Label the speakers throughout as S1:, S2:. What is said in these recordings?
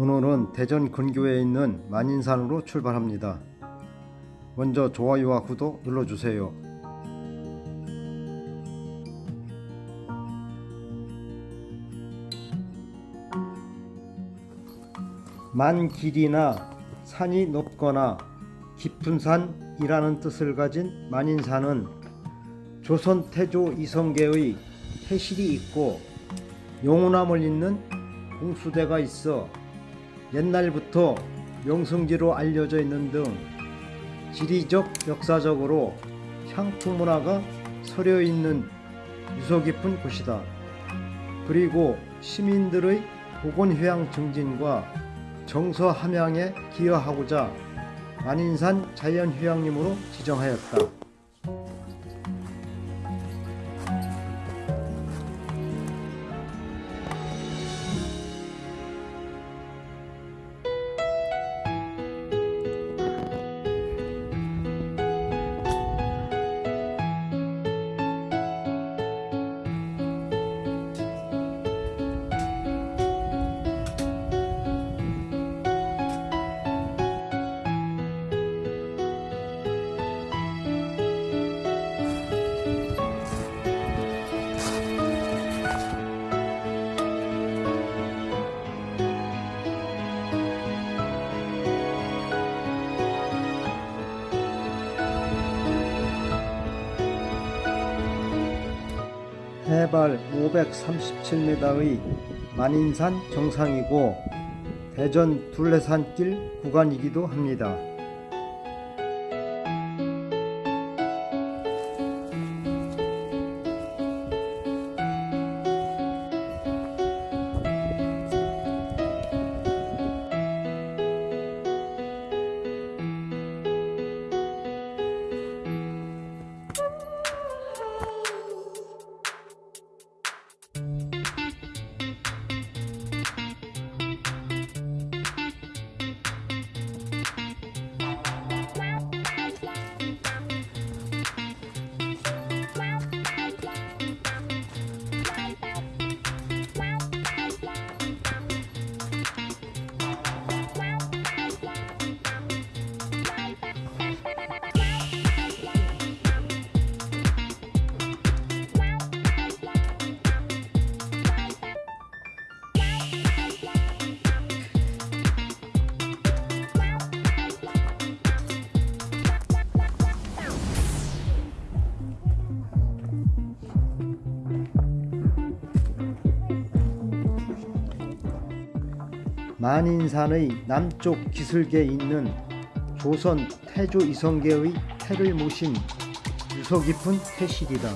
S1: 오늘은 대전 근교에 있는 만인산으로 출발합니다. 먼저 좋아요와 구독 눌러주세요. 만 길이나 산이 높거나 깊은 산이라는 뜻을 가진 만인산은 조선 태조 이성계의 태실이 있고 용우남을 잇는 공수대가 있어 옛날부터 명성지로 알려져 있는 등 지리적 역사적으로 향토 문화가 서려 있는 유서 깊은 곳이다. 그리고 시민들의 보건휴양 증진과 정서 함양에 기여하고자 만인산 자연휴양림으로 지정하였다. 해발 537m의 만인산 정상이고 대전 둘레산길 구간이기도 합니다. 만인산의 남쪽 기슭에 있는 조선 태조 이성계의 태를 모신 유서 깊은 태실이다.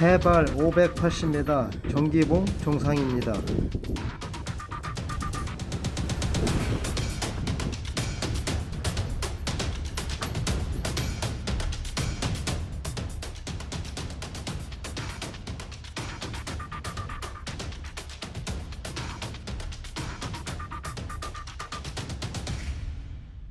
S1: 해발 580m 정기봉 정상입니다.